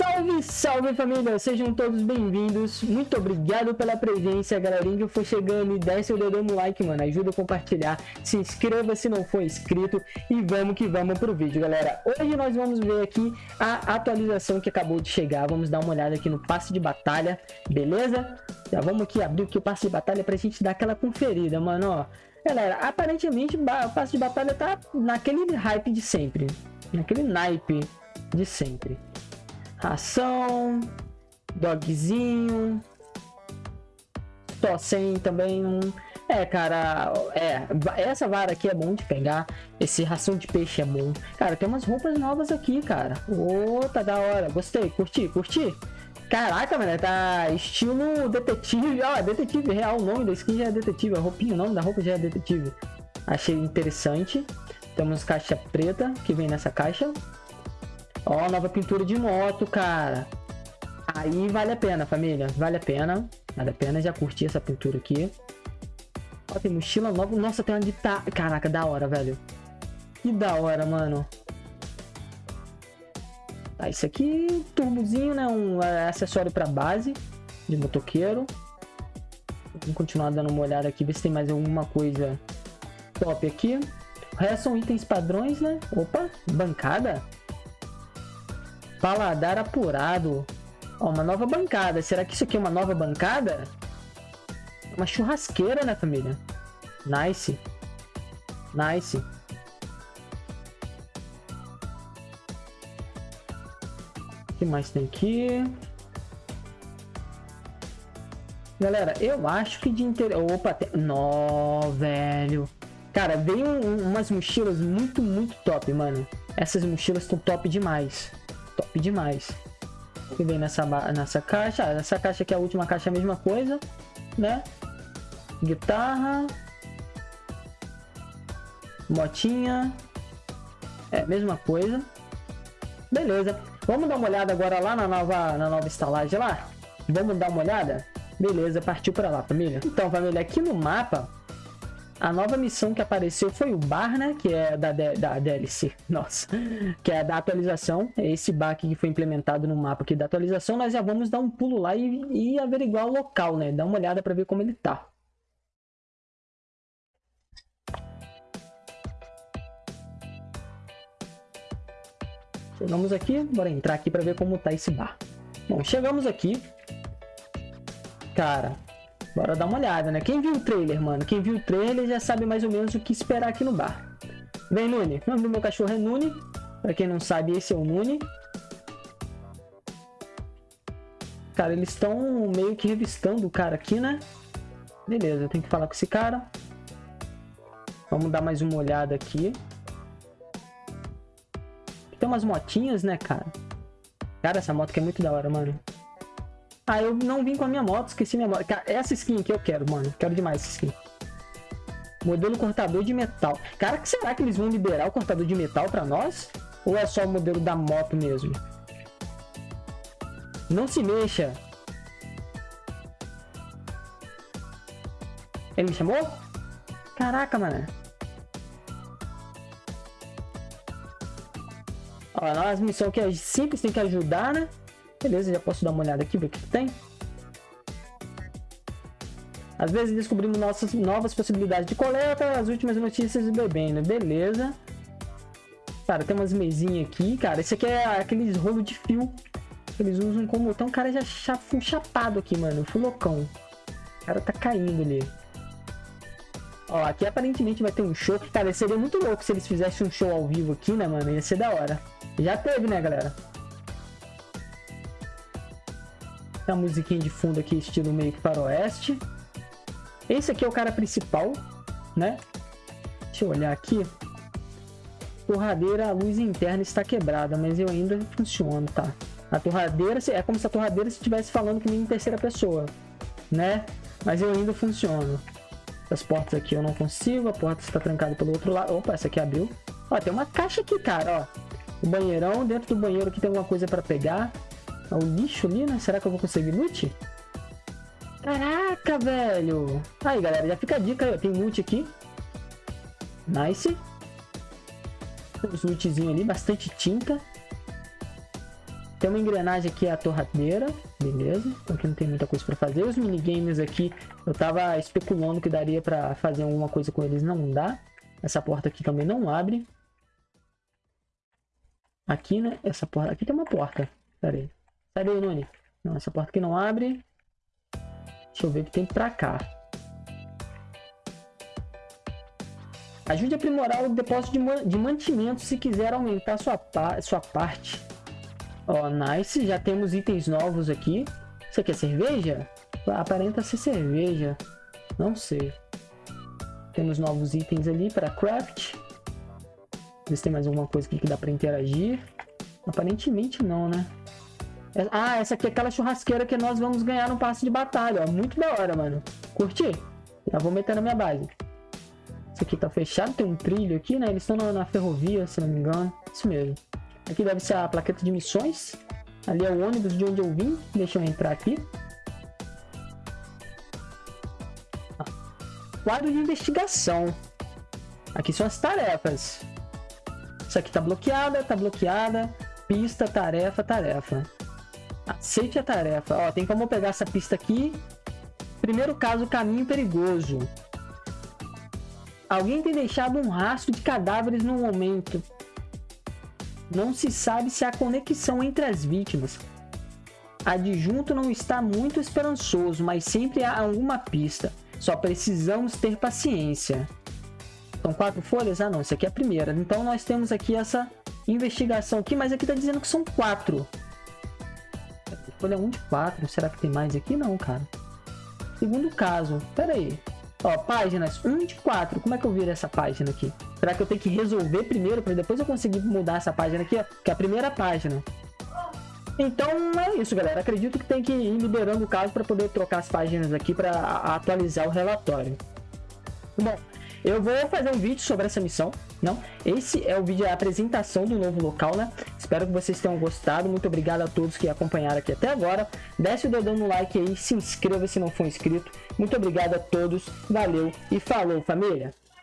Salve, salve família, sejam todos bem-vindos, muito obrigado pela presença, galerinha. Que for chegando e desce o dedo no like, mano, ajuda a compartilhar, se inscreva se não for inscrito. E vamos que vamos pro vídeo, galera. Hoje nós vamos ver aqui a atualização que acabou de chegar, vamos dar uma olhada aqui no passe de batalha, beleza? Já vamos aqui abrir aqui o passe de batalha pra gente dar aquela conferida, mano, ó. Galera, aparentemente o passe de batalha tá naquele hype de sempre, naquele naipe de sempre ração, dogzinho, tossem também um... É, cara, é, essa vara aqui é bom de pegar, esse ração de peixe é bom. Cara, tem umas roupas novas aqui, cara. Ô, oh, tá da hora, gostei, curti, curti. Caraca, mano, tá estilo detetive, ó, detetive real, o nome da skin já é detetive, a roupinha, o nome da roupa já é detetive. Achei interessante. Temos caixa preta, que vem nessa caixa. Ó, nova pintura de moto, cara. Aí vale a pena, família. Vale a pena. Vale a pena. Já curti essa pintura aqui. Ó, tem mochila nova. Nossa, tem uma. Ta... Caraca, da hora, velho. Que da hora, mano. Tá, isso aqui, turbozinho, né? Um é, acessório pra base de motoqueiro. Vamos continuar dando uma olhada aqui, ver se tem mais alguma coisa top aqui. O resto são itens padrões, né? Opa, bancada. Paladar apurado. Ó, uma nova bancada. Será que isso aqui é uma nova bancada? Uma churrasqueira, né, família? Nice. Nice. O que mais tem aqui? Galera, eu acho que de interior... Opa, tem... Nó, velho. Cara, veio um, umas mochilas muito, muito top, mano. Essas mochilas estão top demais top demais. Que vem nessa, nessa caixa. Ah, essa caixa aqui, é a última caixa, é a mesma coisa, né? Guitarra. Motinha. É, mesma coisa. Beleza. Vamos dar uma olhada agora lá na nova, na nova estalagem lá? Vamos dar uma olhada? Beleza, partiu para lá, família. Então, família, aqui no mapa a nova missão que apareceu foi o bar, né? Que é da, da DLC. Nossa. Que é da atualização. É esse bar que foi implementado no mapa aqui da atualização. Nós já vamos dar um pulo lá e, e averiguar o local, né? Dar uma olhada para ver como ele tá. Chegamos aqui. Bora entrar aqui para ver como tá esse bar. Bom, chegamos aqui. Cara, Bora dar uma olhada, né? Quem viu o trailer, mano? Quem viu o trailer já sabe mais ou menos o que esperar aqui no bar. Vem, Nune. O nome do meu cachorro é Nune. Pra quem não sabe, esse é o Nune. Cara, eles estão meio que revistando o cara aqui, né? Beleza, eu tenho que falar com esse cara. Vamos dar mais uma olhada aqui. Tem umas motinhas, né, cara? Cara, essa moto que é muito da hora, mano. Ah, eu não vim com a minha moto, esqueci minha moto. Cara, essa skin aqui eu quero, mano. Quero demais essa skin. Modelo cortador de metal. Cara, será que eles vão liberar o cortador de metal pra nós? Ou é só o modelo da moto mesmo? Não se mexa. Ele me chamou? Caraca, mano. Ó, as missões que é simples, tem que ajudar, né? Beleza, já posso dar uma olhada aqui, ver o que, tem. Às vezes descobrimos nossas novas possibilidades de coleta, as últimas notícias de bebendo, beleza. Cara, tem umas mesinhas aqui, cara. Esse aqui é aqueles rolo de fio que eles usam como... Então o cara já full chapado aqui, mano. Full loucão. O cara tá caindo ali. Ó, aqui aparentemente vai ter um show. Cara, seria muito louco se eles fizessem um show ao vivo aqui, né, mano? Ia ser da hora. Já teve, né, galera? Uma musiquinha de fundo aqui, estilo meio que para oeste. Esse aqui é o cara principal, né? Deixa eu olhar aqui. Torradeira, a luz interna está quebrada, mas eu ainda funciono, tá? A torradeira, é como se a torradeira estivesse falando comigo em terceira pessoa, né? Mas eu ainda funciono. As portas aqui eu não consigo, a porta está trancada pelo outro lado. Opa, essa aqui abriu. Ó, tem uma caixa aqui, cara, ó. O banheirão, dentro do banheiro aqui tem alguma coisa para pegar. É o lixo ali, né? Será que eu vou conseguir loot? Caraca, velho! Aí, galera, já fica a dica aí, ó. Tem loot aqui. Nice. Uns lootzinhos ali, bastante tinta. Tem uma engrenagem aqui, a torradeira. Beleza. Então aqui não tem muita coisa para fazer. Os minigames aqui, eu tava especulando que daria para fazer alguma coisa com eles. Não dá. Essa porta aqui também não abre. Aqui, né? Essa porta... Aqui tem uma porta. Pera aí. Sai daí, Noni. Não, essa porta aqui não abre. Deixa eu ver o que tem pra cá. Ajude a aprimorar o depósito de, de mantimento se quiser aumentar sua, pa sua parte. Ó, oh, nice. Já temos itens novos aqui. Isso aqui é cerveja? Aparenta ser cerveja. Não sei. Temos novos itens ali para craft. Ver se tem mais alguma coisa aqui que dá para interagir. Aparentemente não, né? É, ah, essa aqui é aquela churrasqueira que nós vamos ganhar no passe de batalha, ó. Muito da hora, mano. Curti? Já vou meter na minha base. Isso aqui tá fechado, tem um trilho aqui, né? Eles estão na, ferrovia, se não me engano. Isso mesmo. Aqui deve ser a plaqueta de missões. Ali é o ônibus de onde eu vim. Deixa eu entrar aqui. Ah. Quadro de investigação. Aqui são as tarefas. Isso aqui tá bloqueada, tá bloqueada. Pista, tarefa, tarefa. Aceite a tarefa. Ó, tem como pegar essa pista aqui. Primeiro caso, caminho perigoso. Alguém tem deixado um rastro de cadáveres no momento. Não se sabe se há conexão entre as vítimas. Adjunto não está muito esperançoso, mas sempre há alguma pista. Só precisamos ter paciência. São quatro folhas? Ah, não. Isso aqui é a primeira. Então, nós temos aqui essa investigação aqui, mas aqui está dizendo que são quatro. Folha 1 de 4. Será que tem mais aqui? Não, cara. Segundo caso. Pera aí. Ó, páginas 1 de 4. Como é que eu viro essa página aqui? Será que eu tenho que resolver primeiro para depois eu conseguir mudar essa página aqui, ó? Que é a primeira página. Então é isso, galera. Acredito que tem que ir liberando o caso para poder trocar as páginas aqui para atualizar o relatório. Bom, eu vou fazer um vídeo sobre essa missão, não? Esse é o vídeo da apresentação do novo local, né? Espero que vocês tenham gostado. Muito obrigado a todos que acompanharam aqui até agora. Desce o dedão no like aí, se inscreva se não for inscrito. Muito obrigado a todos, valeu e falou família!